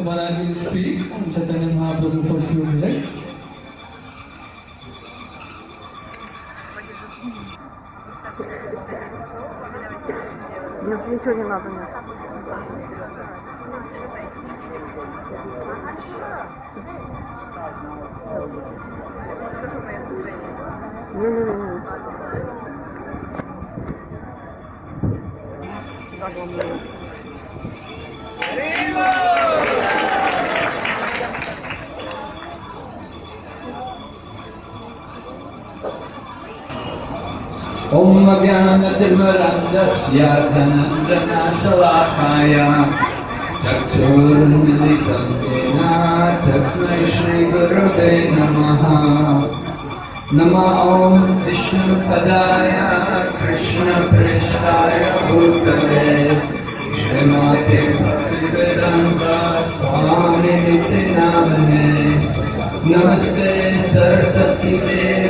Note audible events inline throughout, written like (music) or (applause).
So what I will speak on Chaitanya Mahaprabhu for few minutes. Мне уже ничего не надо. Нет. Не-не-не. Так, главное. ॐ ज्ञानतिमरन्दस्य धनञ्जनशलाकाय चक्षुर्मिलितं येन तस्मै श्रीगुरवे नमः नम ॐ विष्णुपदाय कृष्णपृष्ठाय भूतले श्रीमते स्वामिनिति नामने नमस्ते सरस्वती देवी।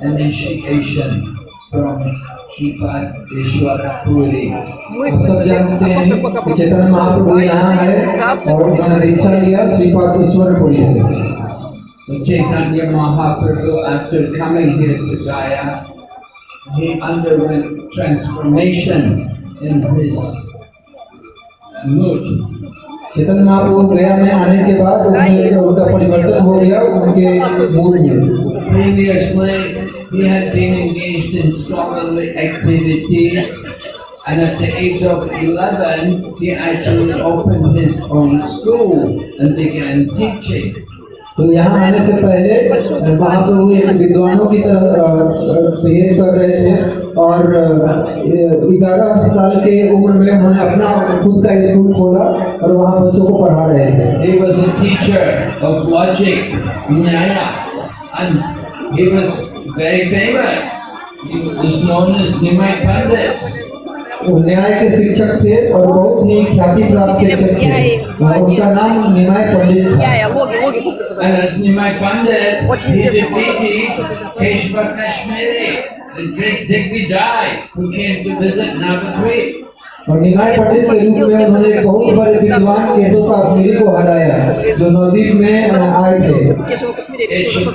initiation from सब जानते हैं कि चैतन्य महाप्रभु यहाँ है और उन्होंने दीक्षा लिया श्रीपाद ईश्वर पुरी से So Chaitanya Mahaprabhu, after coming here to Gaya, he underwent transformation in his mood. Chaitanya Mahaprabhu गया में आने के बाद उनके उनका परिवर्तन हो गया उनके मूड में Previously, he had been engaged in scholarly activities, and at the age of 11, he actually opened his own school and began teaching. तो यहाँ आने से पहले महाप्रभु एक विद्वानों की तरह बिहेव कर रहे थे और ग्यारह साल के उम्र में उन्होंने अपना खुद का स्कूल खोला और वहाँ बच्चों को पढ़ा रहे थे He was a teacher of logic, Nyaya, and He was very famous. He was known as Nimai Pandit. वो न्याय के शिक्षक थे और बहुत ही ख्याति प्राप्त शिक्षक थे। उनका नाम निमाय पंडित था। निमाय पंडित he defeated Keshva Kashmiri the great Digvijay who came to visit Navadvip. और निमाय पंडित के रूप में उन्होंने बहुत बड़े विद्वान केशव काश्मीरी को हटाया जो नवदीप में आए थे Keshav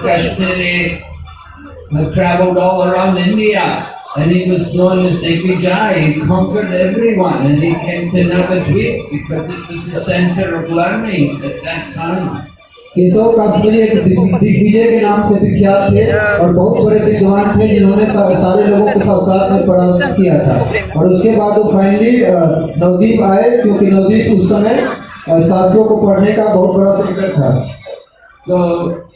traveled all around India and he was known as Devijay. He conquered everyone and he came to Navadvip because it was the center of learning at that time. Keshav Kashmiri एक दिग्विजय के नाम से विख्यात थे और बहुत बड़े विद्वान थे जिन्होंने सारे लोगों को संस्कार में पढ़ा किया था और उसके बाद वो फाइनली नवदीप आए क्योंकि नवदीप उस समय शास्त्रों को पढ़ने का बहुत बड़ा सेंटर था So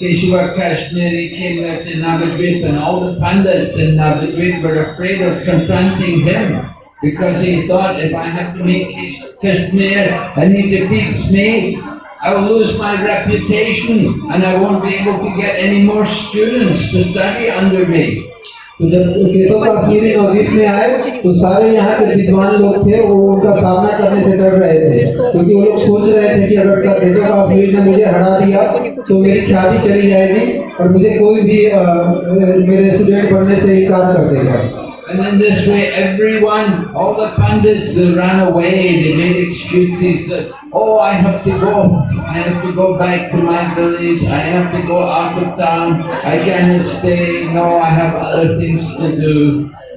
Keshava Kashmiri came there to Navadvip and all the pandits in Navadvip were afraid of confronting him because he thought if I have to meet Kashmir and he defeats me, I will lose my reputation and I won't be able to get any more students to study under me. तो जब केशव काश्मीरी नवदीप में आए तो सारे यहाँ के विद्वान लोग थे वो उनका सामना करने से डर रहे थे क्योंकि वो लोग सोच रहे थे कि अगर केशव काश्मीरी ने मुझे हरा दिया तो मेरी ख्याति चली जाएगी और मुझे कोई भी अ, मेरे स्टूडेंट बनने से इनकार कर देगा And in this way, everyone, all the pandits, they ran away. They made excuses that, oh, I have to go. I have to go back to my village. I have to go out of town. I cannot stay. No, I have other things to do.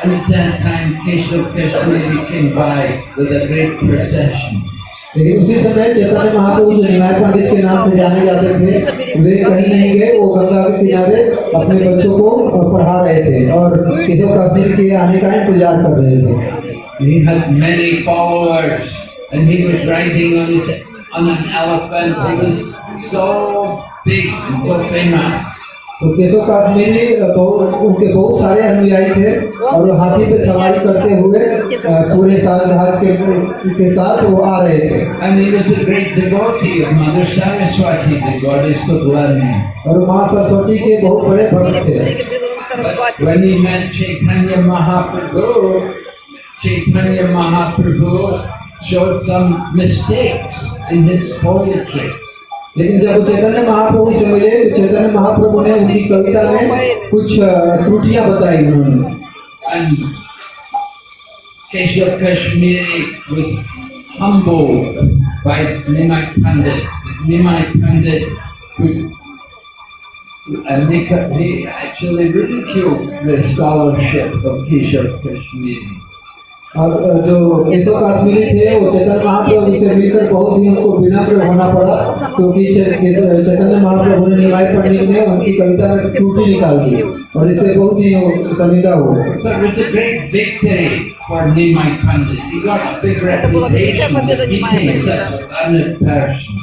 And at that time, Keshav Kashmiri came by with a great procession. लेकिन उसी समय चैतन्य महाप्रभु जो निमाय पंडित के नाम से जाने जाते थे वे कहीं नहीं गए वो गंगा के किनारे अपने बच्चों को पढ़ा रहे थे और केशव कश्मीर के आने का इंतज़ार कर रहे थे He had many followers and he was riding on his on an elephant. He was so big and so famous. तो केशव काश्मीरी बहुत उनके बहुत सारे अनुयायी थे और हाथी पे सवारी करते हुए पूरे साल जहाज़ के, के साथ वो आ रहे थे। और माँ सरस्वती के बहुत बड़े भक्त थे। महाप्रभु महाप्रभु some mistakes in his poetry. लेकिन जब चैतन्य महाप्रभु से मिले तो चैतन्य महाप्रभु ने उनकी कविता में कुछ त्रुटियाँ बताई उन्होंने Keshav Kashmiri was humbled by Nimai Pandit. Nimai Pandit could and they, they actually ridiculed the scholarship of Keshav Kashmiri. और जो केशव कश्मीरी थे वो चैतन्य महाप्रभु से मिलकर बहुत ही उनको विनम्र होना पड़ा क्योंकि चैतन्य महाप्रभु ने निमाय पंडित ने उनकी कविता में त्रुटि निकाल दी और इससे बहुत ही learned person.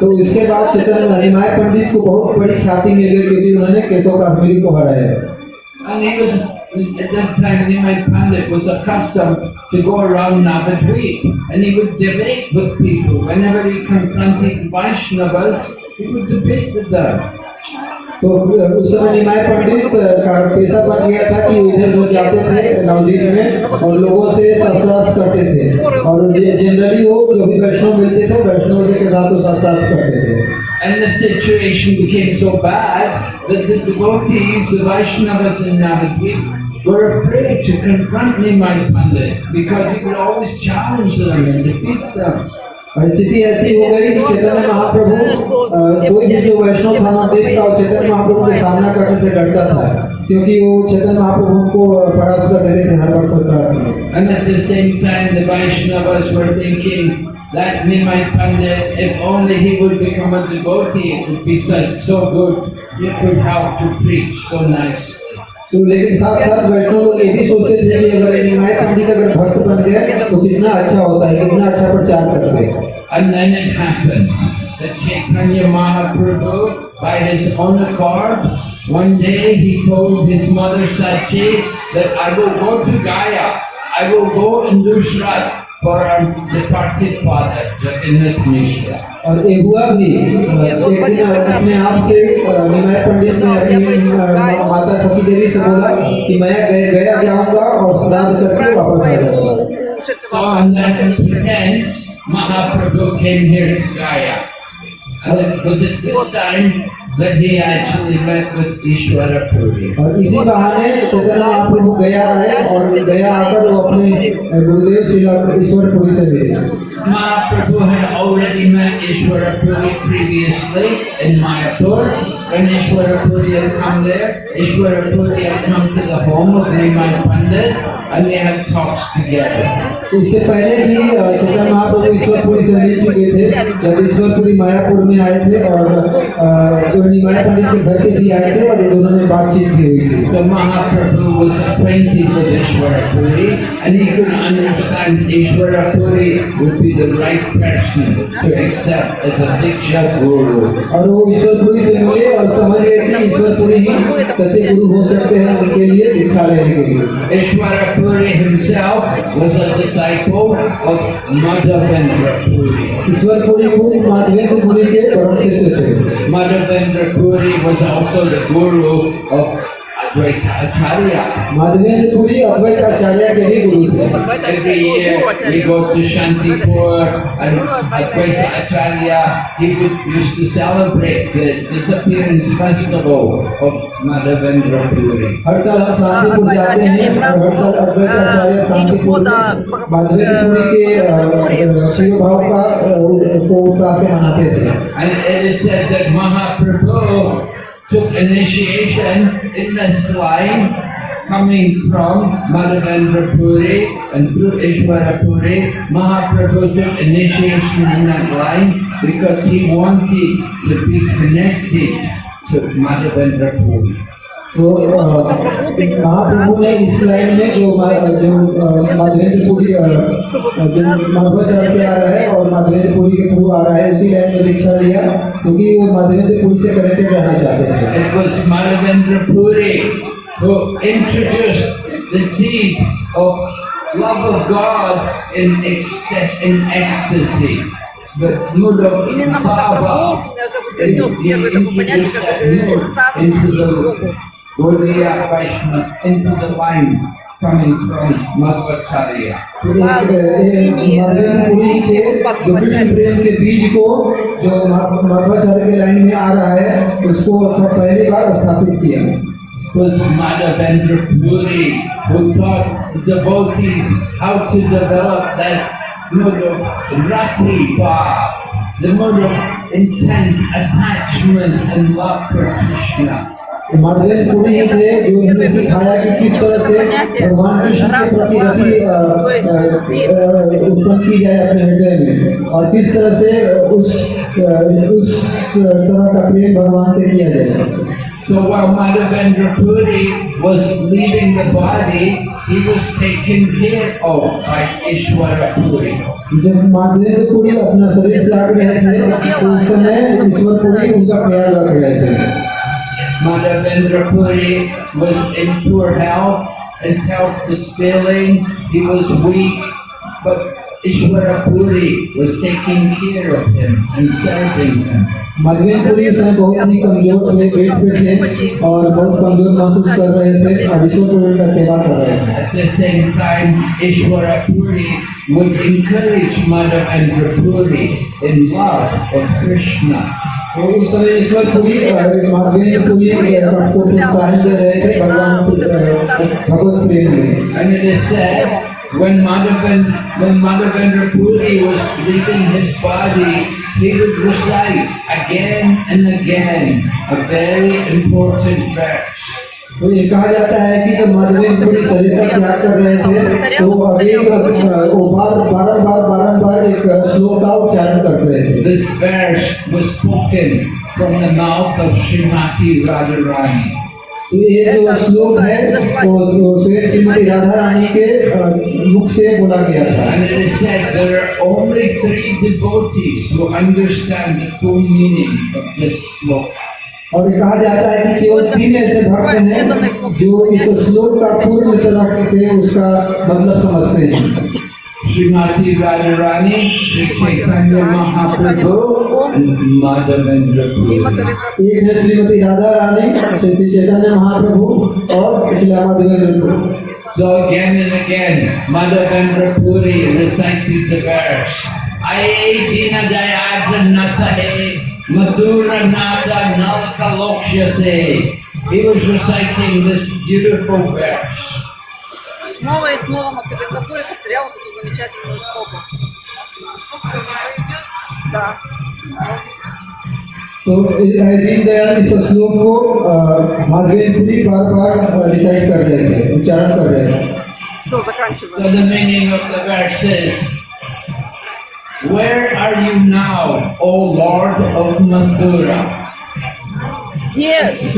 तो इसके बाद चैतन्य निमाय पंडित को बहुत बड़ी ख्याति मिल गई क्योंकि उन्होंने केशव काश्मीरी को हराया। at that time, Nimai Pandit was accustomed to go around Navadvip and he would debate with people. Whenever he confronted Vaishnavas, he would debate with them. तो उस समय निमाय पंडित का पेशा बन गया था कि वो इधर लोग जाते थे नवदीप में और लोगों से शास्त्रार्थ करते थे और जनरली वो जो भी वैष्णव मिलते थे वैष्णव जी के साथ वो शास्त्रार्थ करते थे And the situation became so bad that the devotees, the Vaishnavas in Navadvip, were afraid to confront Nimai Pandit because he would always challenge them and defeat them. और स्थिति ऐसी हो गई कि चैतन्य महाप्रभु अ, कोई भी जो वैष्णव था नवदीप का वो चैतन्य महाप्रभु के सामना करने से डरता था क्योंकि वो चैतन्य महाप्रभु उनको परास्त कर देते थे हर बार शास्त्रार्थ में And at the same time, the Vaishnavas were thinking that Nimai Pandit, if only he would become a devotee, it would be such so good. He could help to preach so nicely. तो लेकिन साथ साथ वैष्णव लोग ये भी सोचते थे कि अगर निमाय पंडित अगर भक्त बन गए तो कितना अच्छा होता है कितना अच्छा प्रचार करते हैं And then it happened that Chaitanya Mahaprabhu, by his own accord, one day he told his mother Sachi that I will go to Gaya, I will go and do Shraddh for our departed father, Jagannath Mishra. और ये हुआ भी अ, एक दिन अपने आप से अ, निमाय पंडित ने अपनी अ, माता सची देवी से बोला कि मैं गए गया जाऊँगा और श्राद्ध करके वापस आ जाऊँगा So on that pretense, Mahaprabhu came here to Gaya. And it was at this time that he actually met with Ishwara Puri. और इसी बहाने चैतन्य महाप्रभु गया आए और गया आकर वो गुरुदेव श्री ईश्वरपुरी से मिले Mahaprabhu had already met Ishwara Puri previously in Mayapur. When Ishwara Puri had come there, Ishwara Puri had come to the home of Nimai Pandit and they had talks together. इससे पहले भी अ, चैतन्य महाप्रभु ईश्वरपुरी से मिल चुके थे जब ईश्वरपुरी मायापुर में आए थे और अ, जो निमाय पंडित के घर पे भी आए थे और दोनों में बातचीत भी हुई थी So Mahaprabhu was acquainted with Ishwara Puri and he could understand Ishwara Puri would be the right person to accept as a Diksha Guru. और वो ईश्वरपुरी से मिले और समझ गए कि ईश्वरपुरी ही सच्चे गुरु हो सकते हैं उनके लिए दीक्षा लेने के लिए Puri himself was a disciple of Madhavendra Puri. Ishwarpuri खुद माधवेंद्र पुरी के परम शिष्य थे Madhavendra Puri was also the guru of Advaita Acharya. Madhavendra Puri अद्वैत आचार्य के भी गुरु थे Every year we go to Shantipur and Advaita Acharya, he would, used to celebrate the disappearance festival of Madhavendra Puri. हर साल हम शांतिपुर जाते हैं और हर साल अद्वैत आचार्य शांतिपुर में माधवेंद्र पुरी के अ, शिव भाव का अ, को उत्साह से मनाते थे And it is said that Mahaprabhu took initiation in this line coming from Madhavendra Puri and through Ishvara Puri. Mahaprabhu took initiation in that line because he wanted to be connected to Madhavendra Puri. तो महाप्रभु ने इस line में जो जो माधवेंद्रपुरी जो मध्वाचार्य से आ रहा है और माधवेंद्रपुरी के थ्रू आ रहा है उसी लाइन में दीक्षा लिया क्योंकि वो माधवेंद्रपुरी से कनेक्टेड रहना चाहते हैं But mood of Baba introduced that mood into the Gaudiya Vaishnava, into the line coming from Madhvacharya. तो एक, अ, एक माधवेंद्र पुरी से जो कृष्ण प्रेम के बीज को जो मा- मध्वाचार्य के लाइन में आ रहा है उसको पहली बार स्थापित किया was Madhavendra Puri who taught the devotees how to develop that mood of rati bhav, the mood of intense attachment and love for Krishna. Puri थे जो सिखाया कि किस तरह से भगवान कृष्ण के प्रति रति उत्पन्न की जाए अपने हृदय में और किस तरह से उस उस तरह का प्रेम भगवान से किया जाए So while Madhavendra Puri was leaving the body, he was taken care of by Ishwara Puri. जब माधवेंद्र पुरी अपना शरीर त्याग रहे थे उस समय ईश्वर पुरी उनका ख्याल रख रहे थे Madhavendra Puri was in poor health, his health was failing, he was weak, but Ishwara Puri was taking care of him and serving him. Madhavendra Puri उस समय बहुत ही कमजोर थे पेट पे थे और बहुत कमजोर महसूस कर रहे थे और ईश्वर पुरी का सेवा कर रहे थे At the same time, Ishwara Puri would encourage Madhavendra Puri in love of Krishna. तो उस समय ईश्वर पुरी माधवेंद्र पुरी को प्रोत्साहन दे रहे थे भगवान भगवत प्रेम में And it is said, when Madhavendra, when Madhavendra Puri was leaving his body, he would recite again and again a very important verse. कहा जाता है कि जब माधवी पूरी शरीर का त्याग कर रहे थे तो अधिक बार बार बार बार बार एक श्लोक का उच्चारण कर रहे थे। This verse was spoken from the mouth of Shrimati Rajrani तो ये जो श्लोक है वो श्रीमती राधा रानी के मुख से बोला गया था। Only three devotees understand the meaning of this shloka और कहा जाता है कि केवल तीन ऐसे भक्त हैं जो इस श्लोक का पूर्ण तरह से उसका मतलब समझते हैं। श्रीमती राजू चैतन्य महाप्रभु माधवेंद्र एक है श्रीमती राधा रानी श्री चैतन्य महाप्रभु और श्री माधवेंद्र प्रभु So again and again, Mother Vendra recites the verse. Aye, Dina Jayarjan Natha Hey, madhura nada nalka lokshya se. He was reciting this beautiful verse. Снова и снова Максим Пури повторял вот эту замечательную строку. Да. तो दीनदयाल इस श्लोक को अ, माधवेंद्र पुरी बार बार रिसाइट कर रहे थे उच्चारण कर रहे थे Все, So заканчиваем. the meaning of the verse is, Where are you now, O Lord of Mathura? Yes.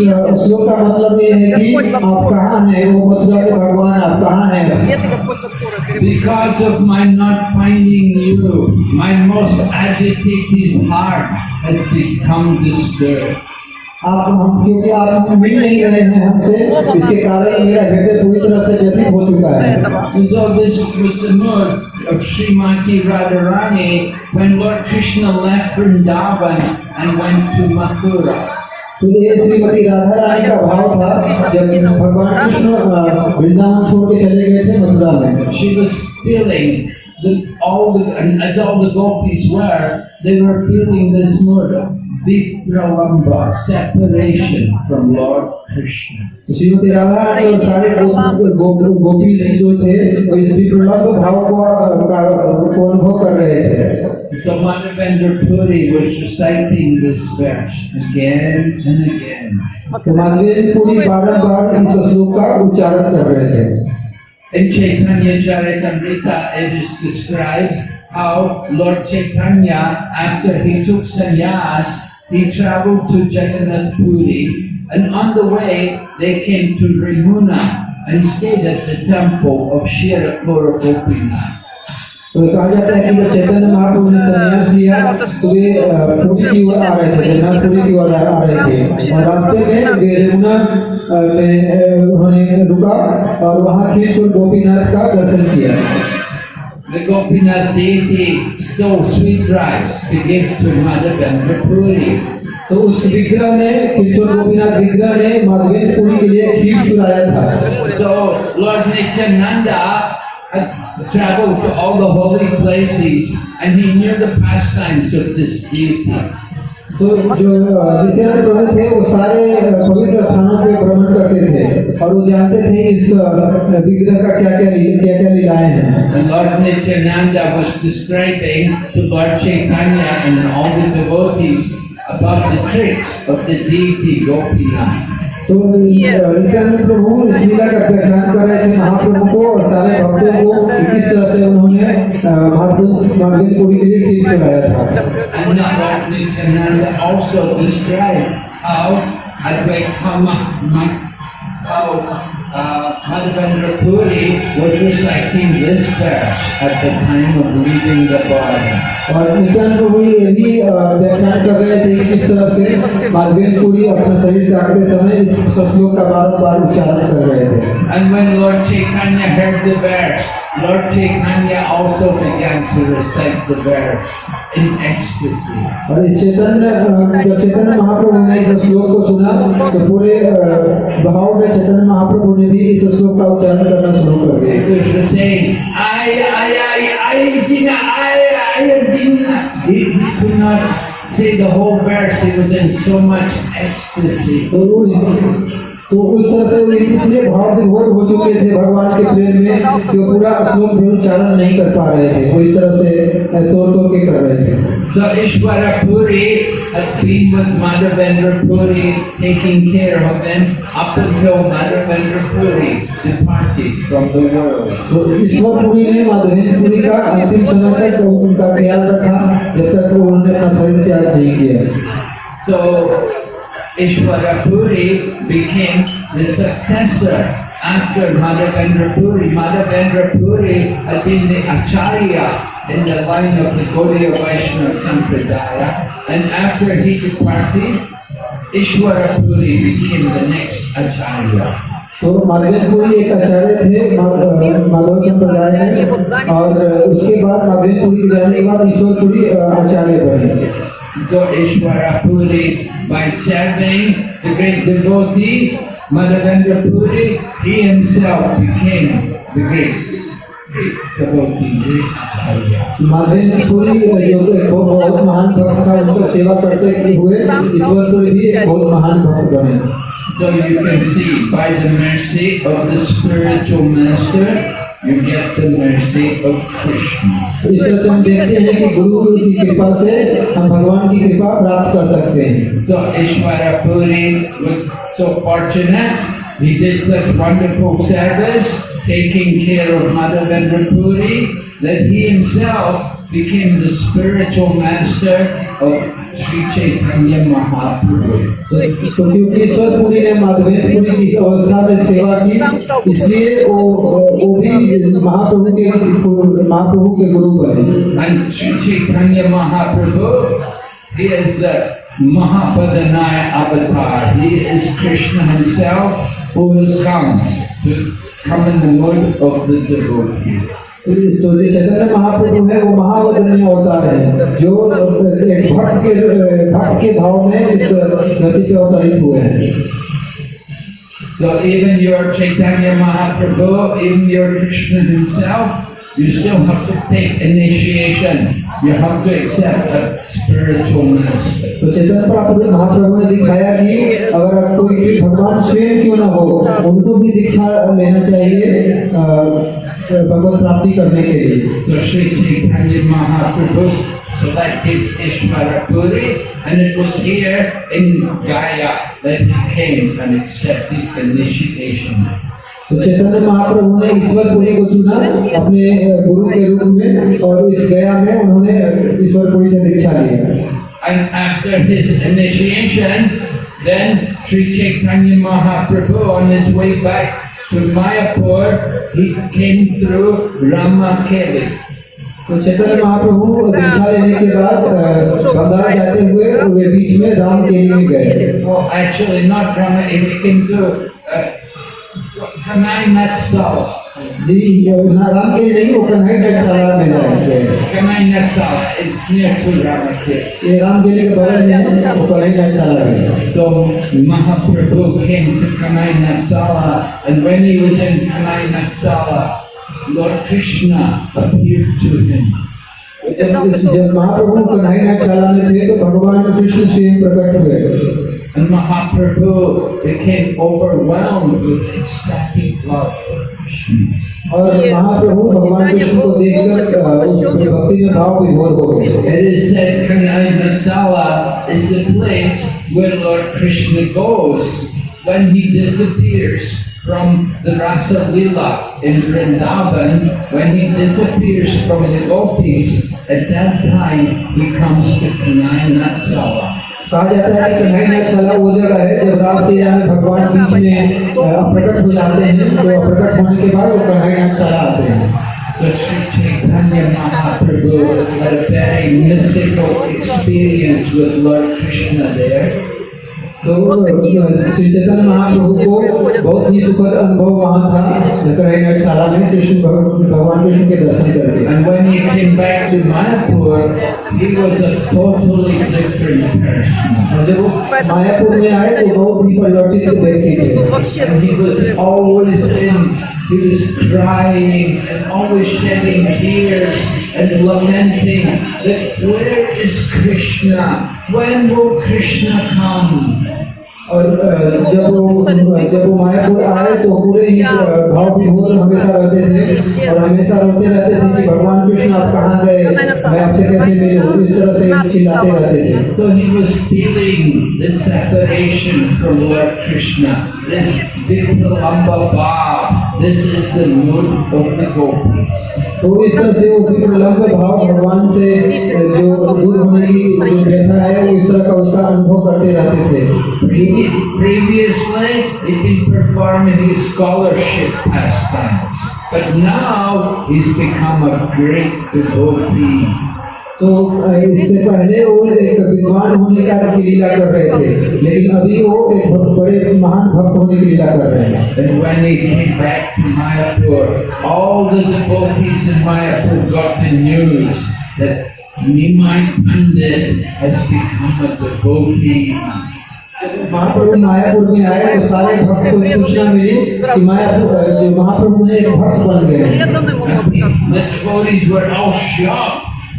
Because of my not finding you, my most agitated heart has become disturbed. आप हम क्योंकि आप मिल नहीं रहे हैं हमसे इसके कारण मेरा हृदय पूरी तरह से व्यथित हो चुका है So this was the mood of Srimati Radharani when Lord Krishna left Vrindavan and went to Mathura. तो ये श्रीमती राधा रानी का भाव था जब भगवान कृष्ण वृंदावन छोड़ के चले गए थे मथुरा में She was feeling the, all the and as all the gopis were, they were feeling this murder. Of vipralamba, separation from Lord Krishna. तो श्रीमती राधा और सारे गो- गो- गोपी जी जो थे वो इस विप्रलम्ब भाव को को अनुभव कर रहे थे So Madhavendra Puri was reciting this verse again and again. तो माधवी पूरी इस श्लोक का उच्चारण कर रहे थे In Chaitanya Charitamrita, it is described how Lord Chaitanya, after he took sannyas, he traveled to Jagannath Puri, and on the way they came to Rimuna and stayed at the temple of Shirapura Gopinath. तो कहा जाता है कि जब चैतन्य महाप्रभु ने संन्यास लिया तो वे अ, पुरी की ओर आ रहे थे जगन्नाथपुरी की ओर आ आ रहे थे और रास्ते में वे यमुना अ, में अ, उन्होंने रुका और वहाँ खींचोर गोपीनाथ का दर्शन किया The Gopinath deity stole sweet rice to give to Madhavendra Puri. तो उस विग्रह ने खींचोर गोपीनाथ विग्रह ने माधवेंद्र पुरी के लिए खीर चुराया था So Lord Nityananda had traveled to all the holy places and he knew the pastimes of this deity. तो जो जितने प्रभु थे वो सारे पवित्र स्थानों पे भ्रमण करते थे। और वो जानते थे इस विग्रह का क्या क्या क्या क्या लीलाएँ हैं। तो नित्यानंद प्रभु इस लीला का व्याख्यान कर रहे थे महाप्रभु को और सारे भक्तों को इस तरह से उन्होंने मार्गन के लिए खीर चलाया था how Advaitama, how uh, Madhavendra Puri was reciting this verse at the time of leaving the body. और प्रभु ये भी अ, व्याख्यान कर रहे थे कि किस तरह से मार्गन पुरी अपना शरीर त्यागते समय इस श्लोक का बार बार उच्चारण कर रहे थे And when Lord Chaitanya heard the verse, Lord Chaitanya also began to recite the verse in ecstasy. और इस चैतन्य अ, जब चैतन्य महाप्रभु ने इस श्लोक को सुना तो पूरे भाव में चैतन्य महाप्रभु ने भी इस श्लोक का उच्चारण करना शुरू कर दिया It was saying, I, I, I, I, Dina, I, I, Dina. He, he could not say the whole verse. He was in so much ecstasy. तो तो उस तरह से वो इतने भाव विभोर हो चुके थे भगवान के प्रेम में कि वो पूरा श्लोक भी उच्चारण नहीं कर पा रहे थे। वो इस तरह से तोड़ तोड़ के कर रहे थे। So Ishwara Puri had been with Madhavendra Puri, taking care of him up until Madhavendra Puri departed. From the world. तो ईश्वर पुरी ने माधवेंद्र पुरी का अंतिम समय तक उनका ख्याल रखा जब तक उन्होंने अपना शरीर त्याग नहीं किया। So Ishwara Puri became the successor after Madhavendra Puri. Madhavendra Puri had been the Acharya in the line of the Gaudiya Vaishnava Sampradaya and after he departed, Ishwara Puri became the next Acharya. तो माधवेंद्र पुरी एक आचार्य थे मा- अ, माधव संप्रदाय में और उसके बाद माधवेंद्र पुरी के जाने के बाद ईश्वर पुरी अ, आचार्य बने So Ishwara Puri, by serving the great devotee, Madhavendra Puri, he himself became the great, great devotee, great Acharya. Madhavendra Puri जो एक बहुत बहुत महान भक्त था उनका सेवा करते हुए ईश्वर पुरी भी एक बहुत महान भक्त बने So you can see, by the mercy of the spiritual master, get the mercy of Krishna. तो इस तरह से हम देखते हैं कि गुरु की कृपा से हम भगवान की कृपा प्राप्त कर सकते हैं So Ishwara Puri was so fortunate, he did such wonderful service, taking care of Madhavendra Puri, that he himself became the spiritual master of Sri Chaitanya Mahaprabhu. तो तो क्योंकि ईश्वर पुरी ने माधवेंद्र पुरी की इस अवस्था में सेवा की इसलिए वो वो भी महाप्रभु के महाप्रभु के गुरु बने And Sri Chaitanya Mahaprabhu, he is the Mahapadanaya avatar. He is Krishna himself who has come to come in the mood of the devotee. तो जो चैतन्य महाप्रभु है वो महावदनीय अवतार है जो एक भक्त के भक्त के भाव में इस धरती पे अवतरित हुए हैं So even your Chaitanya Mahaprabhu, even your Krishna himself, you still have to take initiation. You have to accept a spiritual master. तो चैतन्य महाप्रभु महाप्रभु ने दिखाया कि अगर कोई भगवान स्वयं क्यों ना हो उनको भी दीक्षा लेना चाहिए अ, भगवत प्राप्ति करने के लिए So Sri Chaitanya Mahaprabhu selected Ishvara Puri and it was here in Gaya that he came and accepted initiation. तो चैतन्य महाप्रभु ने ईश्वरपुरी को चुना अपने गुरु के रूप में और इस गया में उन्होंने ईश्वरपुरी से दीक्षा लिया And after his initiation, then Sri Chaitanya Mahaprabhu on his way back to Mayapur, he came through Ramakeli. तो चैतन्य महाप्रभु दीक्षा लेने के बाद अ, बंगाल जाते हुए वे बीच में राम के लिए गए Well, actually not Ramakeli, he came through uh, Kanai Natsala. जी ना राम के लिए नहीं वो कन्हई टकसाला में गए Kanai Natsala is near to Ramakeli. ये राम के लिए के बगल में है, वो कन्हई टकसाला में So Mahaprabhu came to Kanai Natsala and when he was in Kanai Natsala, Lord Krishna appeared to him. जब जब महाप्रभु कन्हई टकसाला में थे तो भगवान कृष्ण स्वयं प्रकट हुए And Mahaprabhu became overwhelmed with ecstatic love for Krishna. और महाप्रभु भगवान कृष्ण को देखकर अ, उनके भक्ति में भाव विभोर हो गए It is said Kanai Natsala is the place where Lord Krishna goes when he disappears from the Rasa Lila in Vrindavan. When he disappears from the gopis, at that time he comes to Kanai Natsala. कहा जाता है कि नहीं मशाला वो जगह है जब रात के यानी भगवान बीच में प्रकट हो जाते हैं तो प्रकट होने के बाद वो कढ़ाई नाम चला आते हैं तो experience with Lord Krishna there. तो श्री चैतन्य महाप्रभु को बहुत ही सुखद अनुभव वहाँ था शाला में कृष्ण भगवान कृष्ण के दर्शन करके And when he came back to Mayapur, he was a totally different person. जब वो मायापुर में आए तो बहुत ही परिवर्तित व्यक्ति थे. And he was always in, he was crying and always shedding tears. and lamenting that where is Krishna? When will Krishna come? और जब वो जब वो मायापुर आए तो पूरे ही भाव की मूल हमेशा रहते थे। और हमेशा रोते रहते थे कि भगवान कृष्ण आप कहाँ गए? मैं आपसे कैसे मिले? इस तरह से चिल्लाते रहते थे। तो इस तरह से वो विप्रलम्ब भाव भगवान से अ, जो दूर होने की जो व्यथा है वो इस तरह का उसका अनुभव करते रहते थे Previ- Previously, he'd been performing his scholarship pastimes, but now he's become a great devotee. तो इससे पहले वो एक विद्वान होने का की लीला कर रहे थे लेकिन अभी वो एक बहुत बड़े महान भक्त होने की लीला कर रहे हैं। And when he came back to Mayapur, all the devotees in Mayapur got the news that Nimai Pandit has become a devotee. महाप्रभु मायापुर में आए तो सारे भक्त को सूचना मिली कि मायापुर महाप्रभु ने एक भक्त बन गए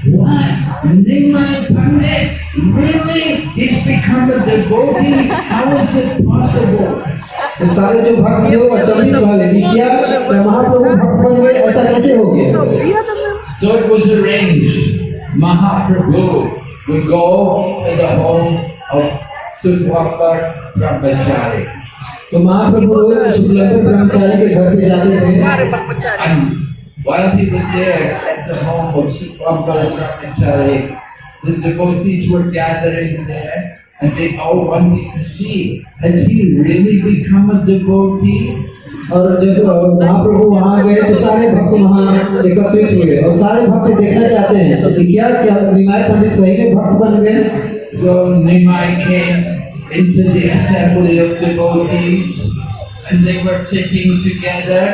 Wow, Nimai Pandit really is become a devotee. How is it possible? तो सारे जो भक्त थे वो अचंभित वाले नहीं किया मैं महाप्रभु भक्त बन गए ऐसा कैसे हो गया So it was arranged. Mahaprabhu would go to the home of Sudhakar Brahmachari. तो महाप्रभु सुधलकर ब्रह्मचारी के घर पे जाते थे while he was there at the home of Sudhwakar Brahmachari, the devotees were gathering there and they all wanted to see, has he really become a devotee? और जब अ, महाप्रभु वहाँ गए तो सारे भक्त वहाँ एकत्रित हुए और सारे भक्त देखना चाहते हैं तो कि क्या क्या निमाय पंडित सही में भक्त बन गए So Nimai came into the assembly of devotees and they were sitting together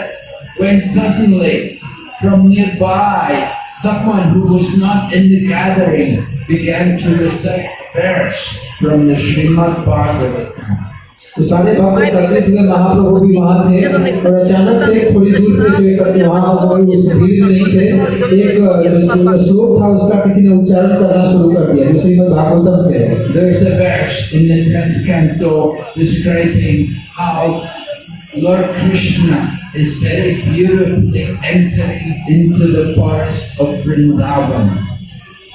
when suddenly from nearby, someone who was not in the gathering began to recite verse from the Srimad Bhagavatam. तो सारे भक्त एकत्रित हुए महाप्रभु भी वहाँ थे और अचानक से थोड़ी दूर पे जो एक वहाँ उस भीड़ नहीं थे एक श्लोक था उसका किसी ने उच्चारण करना शुरू कर दिया जो श्रीमद भागवतम से There's a verse in the 10th canto describing how Lord Krishna is very beautifully entering into the forest of Vrindavan.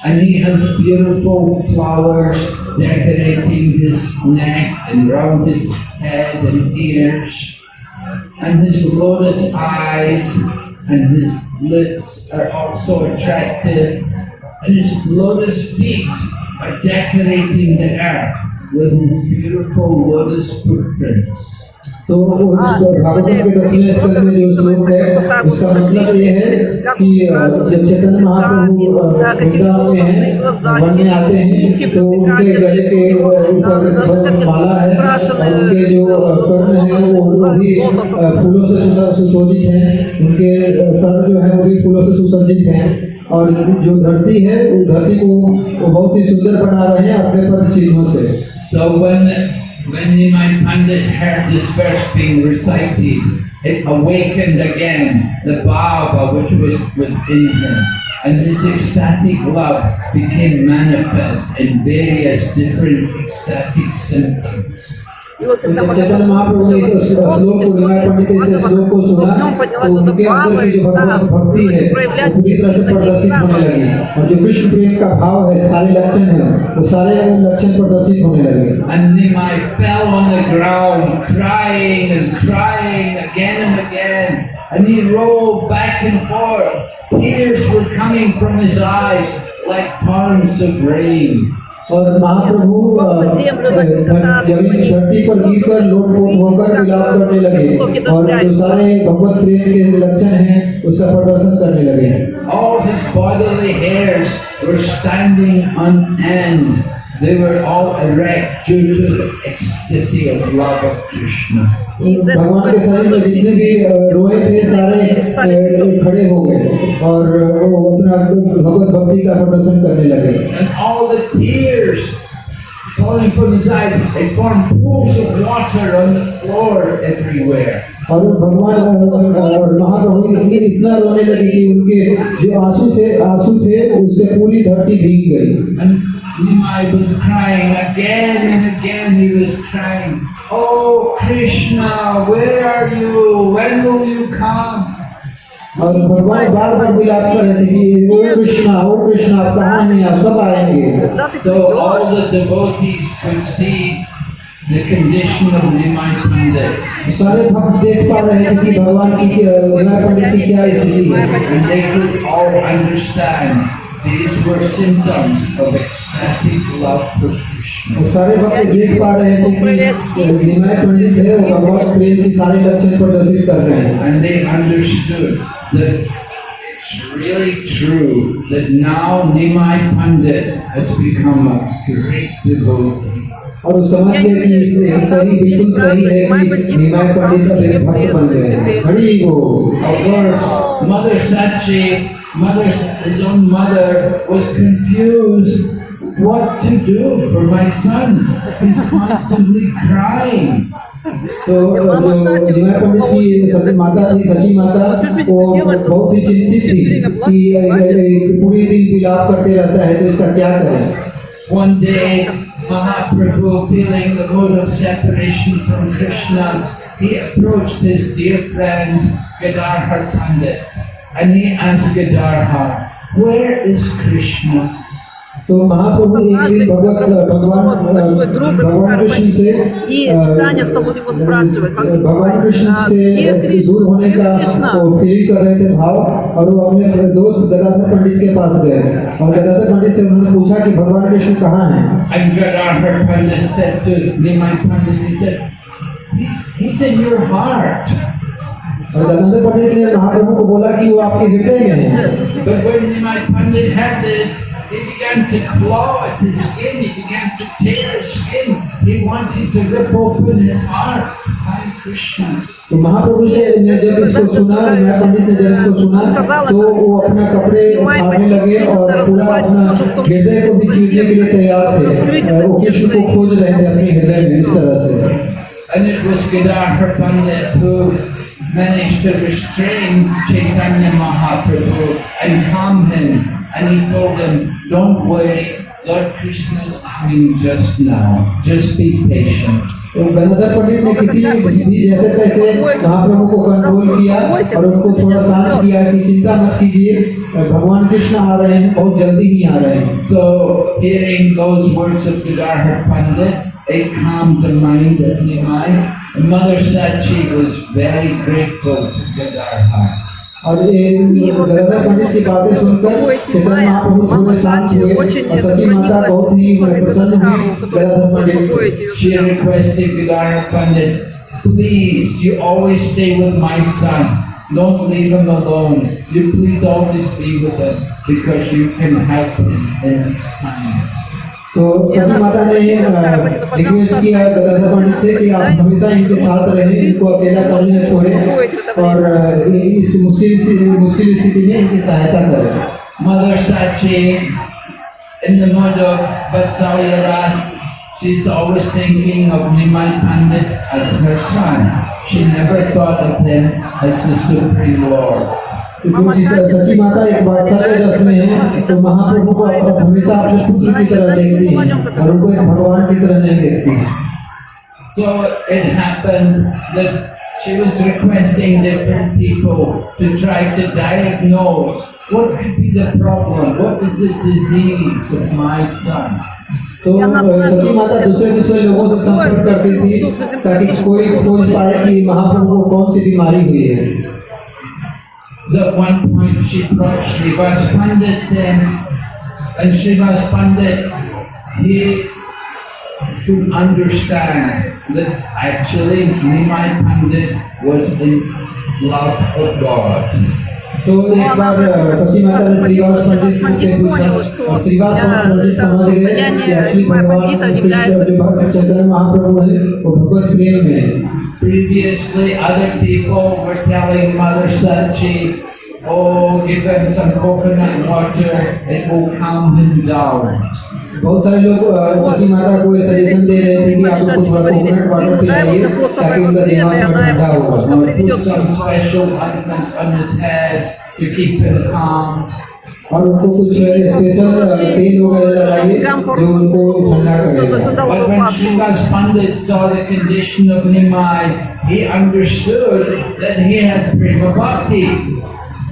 And he has beautiful flowers decorating his neck and round his head and ears. And his lotus eyes and his lips are also attractive. And his lotus feet are decorating the earth with his beautiful lotus footprints. तो भागवत के दसवें स्कंद में जो श्लोक है उसका मतलब ये है कि जब चैतन्य महाप्रभु वृंदावन में हैं वन में आते हैं तो उनके गले के ऊपर माला है उनके जो कर्ण है वो वो भी फूलों से सुसज्जित सुशोभित हैं उनके सर जो है वो भी फूलों से सुसज्जित हैं और जो धरती है वो धरती को बहुत ही सुंदर बना रहे हैं अपने पद चिन्हों से। So when when Nimai Pandit heard this verse being recited, it awakened again the bhava which was within him, and his ecstatic love became manifest in various different ecstatic symptoms. And then I fell on the ground crying and crying again and again. And he rolled back and forth. Tears were coming from his eyes like ponds of rain. और महाप्रभु अ, अ, ज़मीन धरती पर गिरकर लोटपोट होकर विलाप करने लगे और जो सारे भगवत प्रेम के लक्षण हैं उसका प्रदर्शन करने लगे All his bodily hairs were standing on end. They were all erect due to the ecstasy of love of Krishna. भगवान के शरीर में जितने भी रोए थे सारे खड़े हो गए और वो अपना भगवत भक्ति का प्रदर्शन करने लगे। Falling from his eyes, they formed pools of water on the floor everywhere. और भगवान और महाप्रभु इतनी इतना रोने लगे कि उनके जो आँसू से आँसू थे उससे पूरी धरती भीग गई। Nimai was crying again and again he was crying, Oh Krishna, where are you? When will you come? और भगवान बार बार विलाप कर रहे थे कि ओ कृष्णा ओ कृष्णा कहाँ हैं आप कब आएंगे So all the devotees can see the condition of Nimai Pandit. सारे भक्त देख पा रहे थे कि भगवान की पंडित की क्या स्थिति है. And they could all understand these were symptoms of ecstatic love for Krishna. और सारे भक्त देख पा रहे थे कि विनय पंडित है वो भगवान प्रेम की सारे लक्षण प्रदर्शित कर रहे हैं And they understood that it's really true that now Nimai Pandit has become a great devotee. और वो समझ गए कि ये सही बिल्कुल सही है कि निमाय पंडित अब एक भक्त बन गए हैं। Hari course, Mother Sachi, Mother, his own mother, was confused. What to do for my son. He's (laughs) constantly crying. तो जो निमाय पंडित की सती माता थी सची माता वो बहुत ही चिंतित थी कि पूरी दिन विलाप करते रहता है तो इसका क्या करें। One day, Mahaprabhu, feeling the mood of separation from Krishna, he approached his dear friend Gadadhar Pandit and he asked Gadadhar, Where is Krishna? तो महाप्रभु एक दिन भगवत भगवान भगवान कृष्ण से И читание стало у него спрашивать, как भगवान कृष्ण а, से где Кришна? दूर होने Где का Кришна? वो फील कर रहे थे भाव और वो अपने अपने दोस्त गदाधर पंडित के पास गए और गदाधर पंडित से उन्होंने पूछा कि भगवान कृष्ण कहाँ हैं And Gadadhar Pandit said to Nimai Pandit, he said, "He- He's in your heart. और गदाधर पंडित ने महाप्रभु को बोला कि वो आपके हृदय में है began began to claw at his skin. He began to tear his skin. He wanted to rip open his heart. Hare Krishna. तो महाप्रभु जी ने जब इसको सुना नया पंडित ने जब इसको सुना तो वो अपना कपड़े फाड़ने लगे और पूरा अपना हृदय को भी चीरने के लिए तैयार थे वो कृष्ण को खोज रहे थे अपने हृदय में इस तरह से And it was Gadadhar Pandit who managed to restrain Chaitanya Mahaprabhu and calm him. And he told him, don't worry, Lord Krishna is coming just now. Just be patient. तो गंगाधर पंडित ने किसी भी जैसे तैसे महाप्रभु को कंट्रोल किया और उनको थोड़ा शांत किया कि चिंता मत कीजिए भगवान कृष्ण आ रहे हैं बहुत जल्दी ही आ रहे हैं So, hearing those words of Gadadhar Pandit, it calmed the mind of Nimai. And Mother Sachi was very grateful to Gadadhar. और ये गंगाधर पंडित की बातें सुनकर चैतन्य महाप्रभु थोड़े शांत हुए और सची माता बहुत ही प्रसन्न हुई गंगाधर पंडित से She requested Gadadhar Pandit, please, you always stay with my son. Don't leave him alone. You please always be with him because you can help him in his times. तो सची माता ने रिक्वेस्ट किया गंगाधर पंडित से कि आप हमेशा इनके साथ रहें इनको अकेला करने न छोड़ें और अ, इस मुश्किल मुश्किल स्थिति में इनकी सहायता करें Mother Sachi, in the mood of Vatsalya Ras, she's always thinking of Nimai Pandit as her son. She never thought of him as the Supreme Lord. क्योंकि सची माता एक रस में है तो महाप्रभु को हमेशा अपने पुत्र की तरह देखती है और उनको एक भगवान की तरह नहीं देखती So it happened that she was requesting different people to try to diagnose what could be the problem, what is the disease of my son. तो सची माता दूसरे दूसरे लोगों से संपर्क करती थी ताकि कोई खोज पाए कि महाप्रभु को कौन सी बीमारी हुई है। At one point she brought Srivas Pandit then, and Srivas Pandit, he could understand that actually Nimai Pandit was in love of God. तो एक बार अ, शशि माता ने श्रीवास पंडित से पूछा और श्रीवास पंडित समझ गए कि एक्चुअली भगवान कृष्ण जो भक्त चैतन्य महाप्रभु है वो भगवत प्रेम में है Previously, other people were telling Mother Sachi, oh, give him some coconut water, it will calm him down. बहुत सारे लोग चीजी माता को सजेशन दे रहे थे कि आप लोग कुछ बड़ा कोकोनट वाटर पिलाइए ताकि उनका दिमाग ठंडा हो। और उनको कुछ स्पेशल तेल वगैरह लगाइए जो उनको ठंडा करे।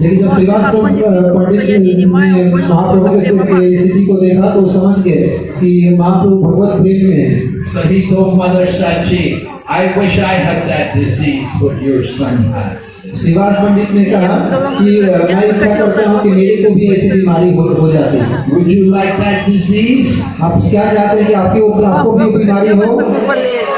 लेकिन जब श्रीवास पंडित ने महाप्रभु के के स्थिति को देखा तो समझ गए कि महाप्रभु भगवत प्रेम में है। So he told Mother Sachi, I wish I had that disease what your son has. Shrivas पंडित ने कहा कि मैं इच्छा करता हूँ कि मेरे को भी ऐसी बीमारी हो, हो जाती है। Would you like that disease? आप क्या चाहते हैं कि आपकी ऊपर आपको भी बीमारी हो?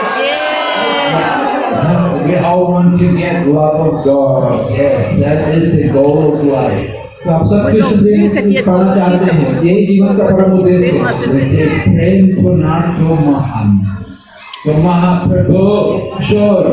We all want to get love of God. Yes, that is the goal of life. तो आप सब कृष्ण प्रेम पाना चाहते हैं यही जीवन का परम उद्देश्य है We say, Prem Punarto Mahan. So Mahaprabhu showed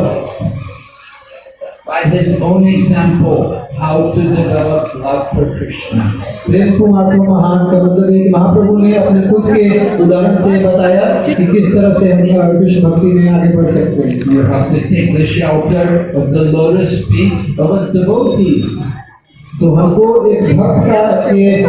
By his own example how to develop love for Krishna. प्रेम को आत्मा महान का मतलब है कि महाप्रभु ने अपने खुद के उदाहरण से बताया कि किस तरह से हम अ, कृष्ण भक्ति में आगे बढ़ सकते हैं You have to take the shelter of the lotus feet of a devotee. तो हमको एक भक्त का एक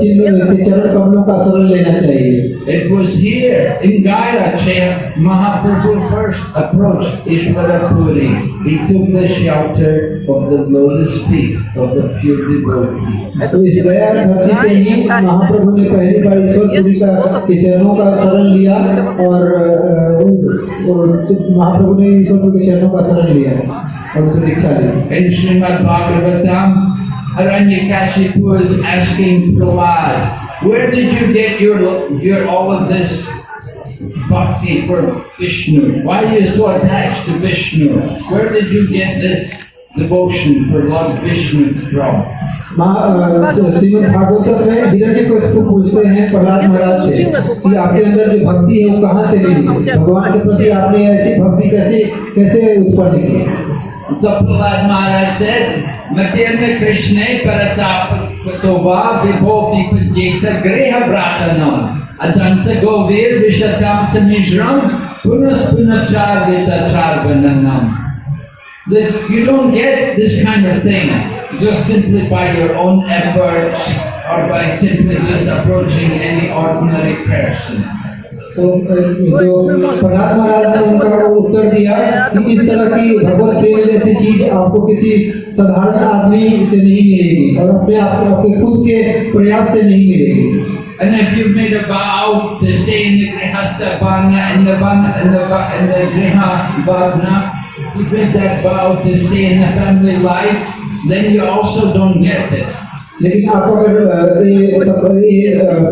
चिन्ह के चरण कमलों का शरण लेना चाहिए। It was here in Gaya there Mahaprabhu first approach Ishvarapuri he took the shelter of the lotus feet of the pure devotee तो इस गया धरती पे ही महाप्रभु ने पहली बार ईश्वरपुरी का के चरणों का शरण लिया और महाप्रभु ने ईश्वरपुरी के चरणों का शरण लिया और उसे दीक्षा ली। Shrimad Bhagavatam Haranyakashipu is asking Prahlad, where did you get your, your all of this bhakti for Vishnu? Why are you so attached to Vishnu? Where did you get this devotion for Lord Vishnu from? महा- अ, श्रीमद् भागवत में हिरण्यकशिपु पूछते हैं प्रहलाद महाराज से कि आपके अंदर जो भक्ति है वो कहाँ से मिली भगवान के प्रति आपने ऐसी भक्ति कैसे कैसे उत्पन्न की so Prahlad Maharaj said, Madhyana Krishna Paratapatova Vibho Vipadjita Greha Vratanam Adanta Govir Vishatamta Mishram Punas Punachar Vitachar Vananam that you don't get this kind of thing just simply by your own efforts or by simply just approaching any ordinary person. तो जो प्रहलाद महाराज ने उनका उत्तर दिया कि इस तरह की भगवत प्रेम जैसी चीज़ आपको किसी साधारण आदमी से नहीं मिलेगी और अपने आप आपके खुद के प्रयास से नहीं मिलेगी And if you've made a vow to stay in the Grihastha Varna, in the Varna, in the, in the Griha Varna, you've made that vow to stay in the family life, then you also don't get it. लेकिन आप अगर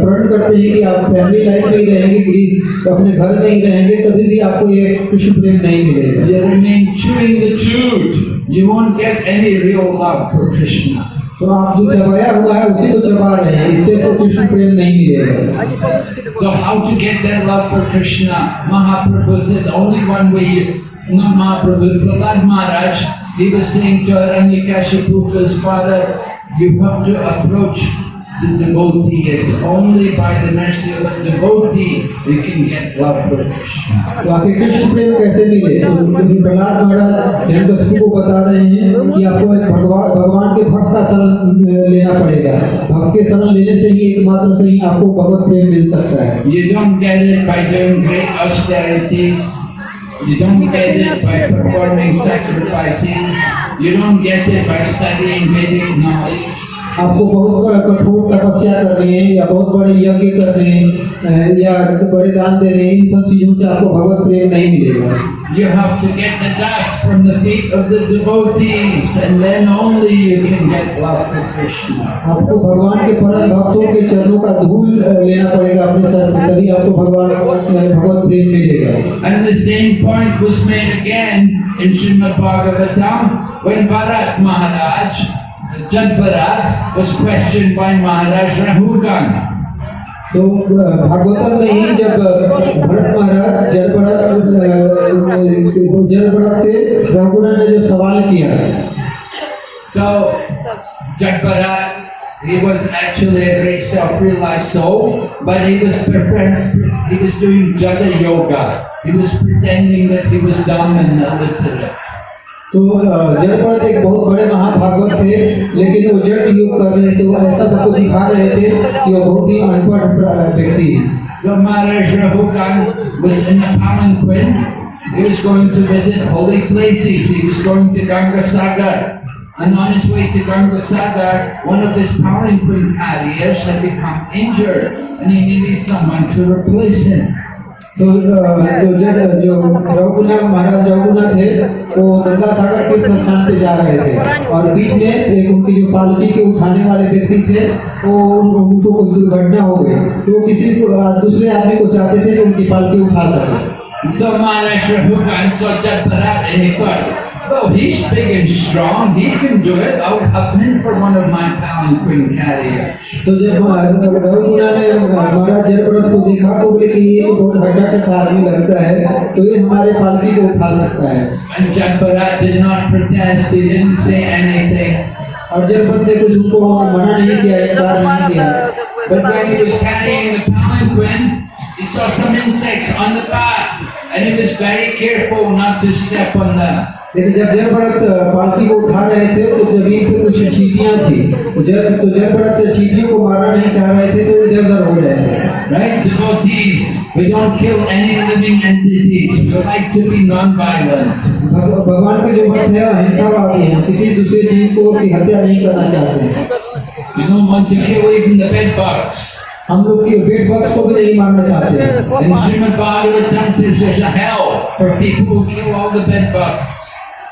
प्रण करते हैं कि आप family life में ही रहेंगे प्लीज़ तो अपने घर में ही रहेंगे तभी भी आपको ये कुछ प्रेम नहीं मिलेगा। तो आप जो चबाया हुआ है उसी को चबा रहे हैं इससे तो कृष्ण प्रेम नहीं मिलेगा। Mahaprabhu is Maharaj He was saying to Aranyakashipu, his father, you have to approach the devotee. It's only by the mercy of the devotee you can get love protection. हम तो सभी तो को बता रहे हैं कि आपको एक भगवान भगवान के भक्त का शरण लेना पड़ेगा भक्त के शरण लेने से ही एकमात्र से ही आपको भगवत प्रेम मिल सकता है ये जो हम कह रहे हैं You don't get it by performing sacrifices. You don't get it by studying Vedic knowledge. आपको बहुत कठोर तपस्या करनी है या बहुत बड़े यज्ञ करने हैं या बड़े दान देने हैं इन सब चीज़ों से आपको भगवत प्रेम नहीं मिलेगा You have to get the dust from the feet of the devotees, and then only you can get love for Krishna. आपको भगवान के परम भक्तों के चरणों का धूल लेना पड़ेगा अपने सर पे तभी आपको भगवान अ, भगवत प्रेम मिलेगा And the same point was made again in Srimad Bhagavatam when Bharat Maharaj, Jad Bharat, was questioned by Maharaj Rahugan. तो भागवतम में ही जब भरत महाराज जलपड़ा जलपड़ा से रघुना ने जब सवाल किया So, Jad he was actually a great self-realized soul, but he was preparing, he was doing Jada Yoga. He was pretending that he was dumb and illiterate. तो अ, जलपड़ा एक बहुत बड़े महाभागवत थे लेकिन वो जट योग कर रहे थे वो ऐसा सबको दिखा रहे थे कि वो बहुत ही अनपढ़ व्यक्ति है So Maharaj Rahugan was in a palanquin. He was going to visit holy places. He was going to Ganga Sagar. And on his way to Ganga Sagar, one of his palanquin carriers had become injured and he needed someone to replace him. तो जो जो रघुनाथ महाराज रघुनाथ थे, वो गंगा सागर तीर्थ स्थान पे जा रहे थे। और बीच में एक उनकी जो पालकी के उठाने वाले व्यक्ति थे, वो उनको कुछ दुर्घटना हो गई। तो किसी को दूसरे आदमी को चाहते थे जो उनकी पालकी उठा सके। Oh, he's big and strong. He can do it. I'll hop in for one of my palanquin carriers. तो जब रघुना ने महाराज जयप्रद को देखा तो बोले कि ये तो बहुत हड्डा कट्टा आदमी लगता है तो ये हमारे पालकी को उठा सकता है And Jatparat did not protest. He didn't say anything. और जयप्रद ने कुछ उनको मना नहीं किया इनकार नहीं किया But when he was carrying the palanquin, he saw some insects on the path, and he was very careful not to step on the लेकिन जब जयभरत पालकी को उठा रहे थे तो ज़मीन पर कुछ चीटियाँ थी। जब तो जयभरत तो चीटियों को मारना नहीं चाह रहे थे तो इधर उधर हो रहे right devotees we don't kill any living entities we like to be non violent भगवान के जो मत है अहिंसावादी है। किसी दूसरे जीव को की हत्या नहीं करना चाहते। यू नो मंच के way in the bed box हम लोग के बिग बॉक्स को भी नहीं मानना चाहते। हैं instrument by the dance is a hell for people who knew all the big box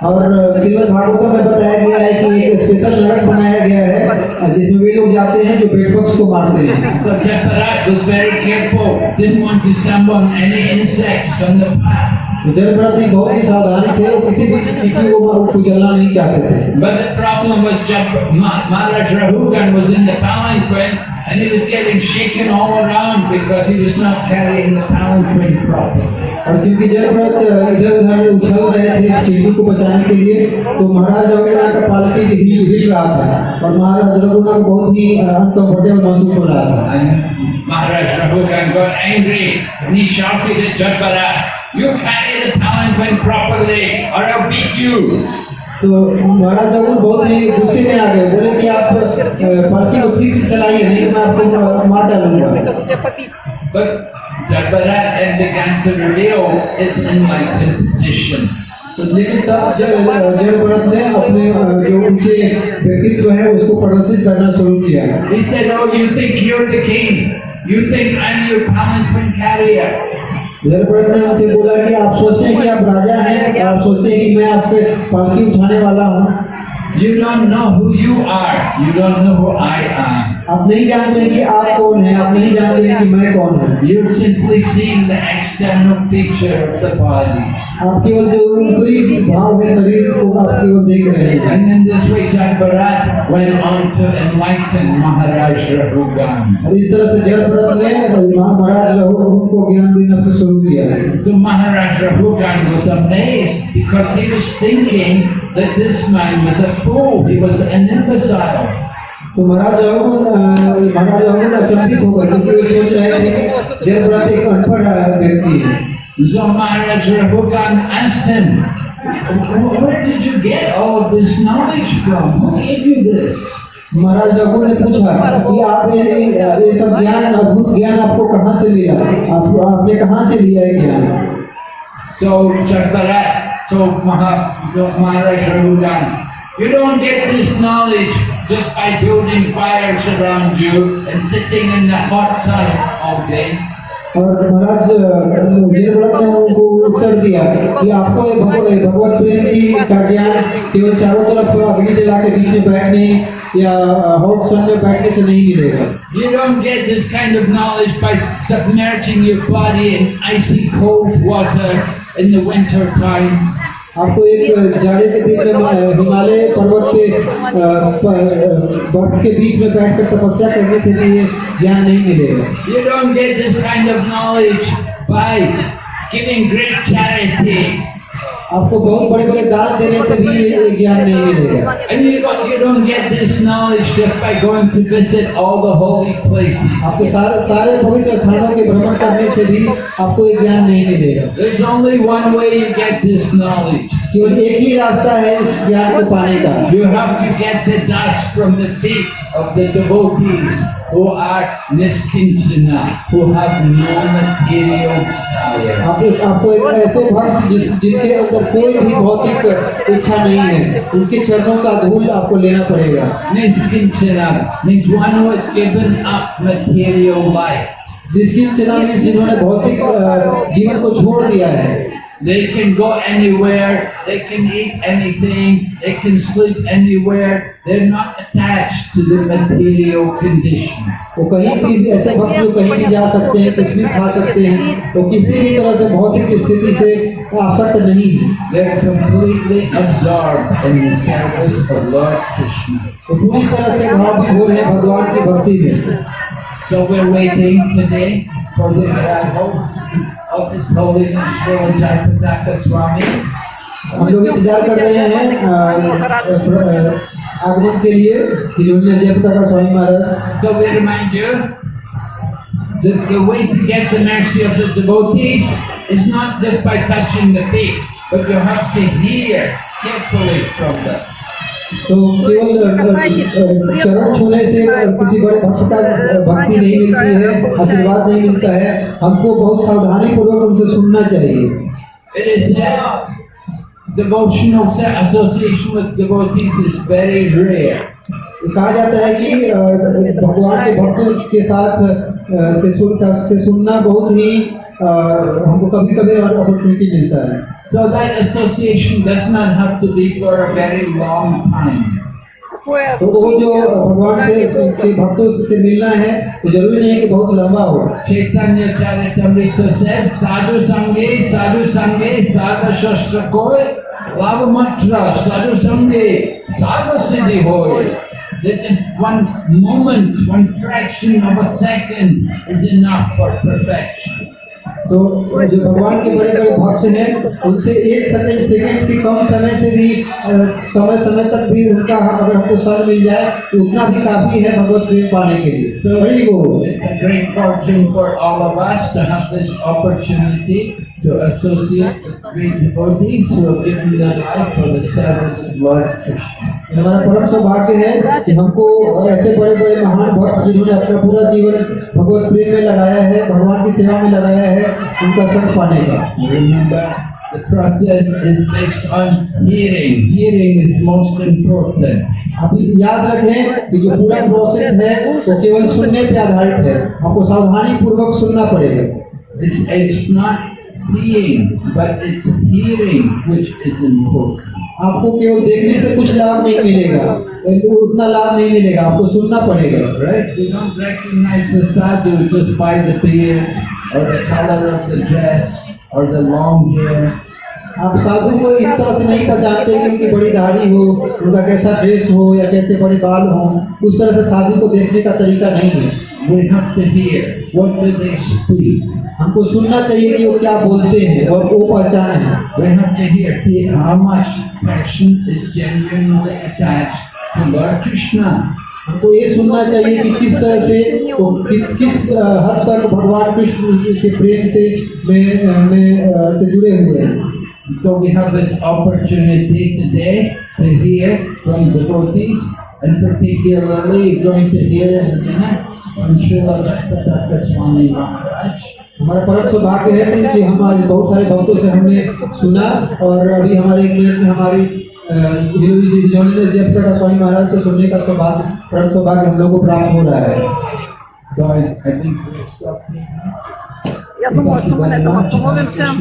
और श्रीमद भागवत में बताया गया है कि एक स्पेशल लड़क बनाया गया है uh, जिसमें वे लोग जाते हैं जो बेट को मारते हैं। (laughs) जलभरत बहुत ही सावधानी थे वो किसी भी चीटी को वो कुचलना नहीं चाहते थे But the problem was just Ma- Maharaj Rahugan was in the palanquin and he was getting shaken all around because he was not carrying the palanquin properly. और क्योंकि जलभरत इधर उधर उछल रहे थे चीटी को बचाने के लिए तो महाराज रघुनाथ का पालकी हिल हिल रहा था और महाराज रघुनाथ को बहुत ही अनकंफर्टेबल महसूस हो रहा था And Maharaj got angry and he shouted at Jadbharat, You carry the talents when properly, or I'll beat you. तो महाराज जब बहुत ही गुस्से में आ गए बोले कि आप पार्टी को ठीक से चलाइए नहीं मैं आपको मार डालूँगा But Jabarat and began to reveal his enlightened position. तो लेकिन तब जब जयपुरत ने अपने जो ऊँचे व्यक्तित्व है उसको प्रदर्शित करना शुरू किया He said, oh, you think you're the king. You think I'm your punishment carrier. जलभरत ने उनसे बोला कि आप सोचते हैं कि आप राजा हैं, आप सोचते हैं कि मैं आपसे पालकी उठाने वाला हूँ you don't know who you are you don't know who I am. आप नहीं जानते हैं कि आप कौन हैं आप नहीं जानते हैं कि मैं कौन हूँ You're simply seeing the external picture of the body. आप केवल जो ऊपरी भाव है शरीर को आप केवल देख रहे हैं And in this way, Jagbarat went on to enlighten Maharaj Rahugan. और इस तरह से जलभरत ने महाराज रघु को ज्ञान देना से शुरू किया So Maharaj Rahugan was amazed because he was thinking that this man was a fool. He was an imbecile. तो महाराज महाराज अवगुण अचंबित हो गए क्योंकि वो सोच रहे थे जयप्रथ एक अनपढ़ व्यक्ति है So Maharaj Rabhupan where did you get all this knowledge from? Who gave you this? महाराज रघु ने पूछा कि आप ये सब ज्ञान अद्भुत ज्ञान आपको कहाँ से लिया आप आपने कहाँ से लिया है ज्ञान तो चंपरा तो Maha Maharaj Rahugana you don't get this just by building fires around you and sitting in the hot sun all day. और महाराज वीरव्रत ने उनको उत्तर दिया कि आपको ये भगवत भगवत प्रेम की का ज्ञान केवल चारों तरफ अग्नि जला के बीच में बैठने या हॉट सन में बैठने से नहीं मिलेगा You don't get this kind of knowledge by submerging your body in icy cold water in the winter time. आपको एक जाड़े के दिन में हिमालय पर्वत के बर्फ़ के बीच में बैठकर तपस्या करने से भी ये ज्ञान नहीं मिलेगा. आपको बहुत बड़े बड़े दान देने से भी ज्ञान नहीं मिलेगा। आपको सारे सारे पवित्र स्थानों के भ्रमण करने से भी आपको ये ज्ञान नहीं मिलेगा। केवल एक ही रास्ता है इस ज्ञान को पाने का। You have to get the dust from the feet of the devotees. Who are niskinchana, who have no material. आपको आपको एक ऐसे भक्त जिनके अंदर कोई भी भौतिक इच्छा नहीं है उनके चरणों का धूल आपको लेना पड़ेगा means one who has given up material life. जिसकी चना जिन्होंने भौतिक जीवन को छोड़ दिया है They can go anywhere, they can eat anything, they can sleep anywhere. They're not attached to the material condition. वो कहीं भी ऐसे भक्त जो कहीं भी जा सकते हैं कुछ भी खा सकते हैं वो किसी भी तरह से भौतिक स्थिति से आसक्त नहीं है They're completely absorbed in the service of Lord Krishna. वो पूरी तरह से भाव विभोर है भगवान की भक्ति में So we're waiting today for the arrival of His Holiness Srila Jayapataka Swami. हम लोग इंतजार कर रहे हैं अ, अ, आगमन के लिए कि जो जयपता का Swami Maharaj So we remind you that the way to get the mercy of the devotees is not just by touching the feet, but you have to hear carefully from them. तो केवल अ, चरण छूने से किसी बड़े भक्त का भक्ति नहीं मिलती है आशीर्वाद नहीं मिलता है। हमको बहुत सावधानी पूर्वक उनसे सुनना चाहिए। It is said devotional association with devotees is very rare. कहा जाता है कि भगवान के भक्तों के साथ से सुनना बहुत ही हमको कभी कभी अपॉर्चुनिटी मिलता है So that association does not have to be for a very long time. तो वो जो भगवान के के भक्तों से मिलना है तो ज़रूरी नहीं है कि बहुत लंबा हो चैतन्य चरितमृत से साधु संगे साधु संगे साधु शस्त्र को लाभ मंत्र साधु संगे साधु सिद्धि हो That is one moment, one fraction of a second is enough for perfection. तो जो भगवान के बड़े बड़े भक्त हैं उनसे एक सेकेंड सेकेंड की कम समय से भी समय समय तक भी उनका अगर हमको सर मिल जाए तो उतना भी काफ़ी है भगवत प्रेम पाने के लिए। So बड़ी वो। great fortune for all of us to have this opportunity to associate with devotees who have given their life for the service of Lord Krishna. हमारा परम सौभाग्य है कि हमको और ऐसे बड़े बड़े महान भक्त जिन्होंने अपना पूरा जीवन भगवत प्रेम में लगाया है भगवान की सेवा में लगाया है उनका संग पाने का the process is based on hearing. Hearing is most important. आप याद रखें कि जो पूरा प्रोसेस है वो केवल सुनने पे आधारित है आपको सावधानी पूर्वक सुनना पड़ेगा It's, it's not seeing, but it's hearing which is important. आपको केवल देखने से कुछ लाभ नहीं मिलेगा तो उतना लाभ नहीं मिलेगा आपको सुनना पड़ेगा Right? We don't recognize the sadhu just by the beard or the color of the dress or the long hair. आप साधु को इस तरह से नहीं पहचानते कि उनकी बड़ी दाढ़ी हो उनका कैसा ड्रेस हो या कैसे बड़े बाल हो उस तरह से साधु को देखने का तरीका नहीं है We have to hear what do they speak. हमको सुनना चाहिए कि वो क्या बोलते हैं और वो पहचान है We have to hear he- how much person is genuinely attached to Lord Krishna. हमको ये सुनना चाहिए कि किस तरह से वो कि, किस हद तक भगवान कृष्ण के प्रेम से में में से जुड़े हुए हैं So we have this opportunity today to hear from devotees and particularly going to hear in a minute हमारा परम सौभाग्य है कि हम आज बहुत सारे भक्तों से हमने सुना और अभी हमारे एक मिनट में हमारी गिरोजी जी ज्ञानेन्द्र जी अब तक स्वामी महाराज से सुनने का सौभाग्य परम सौभाग्य हम लोग को प्राप्त हो रहा है। तो आई थिंक या तुम वास्तव में तो वास्तव में से हम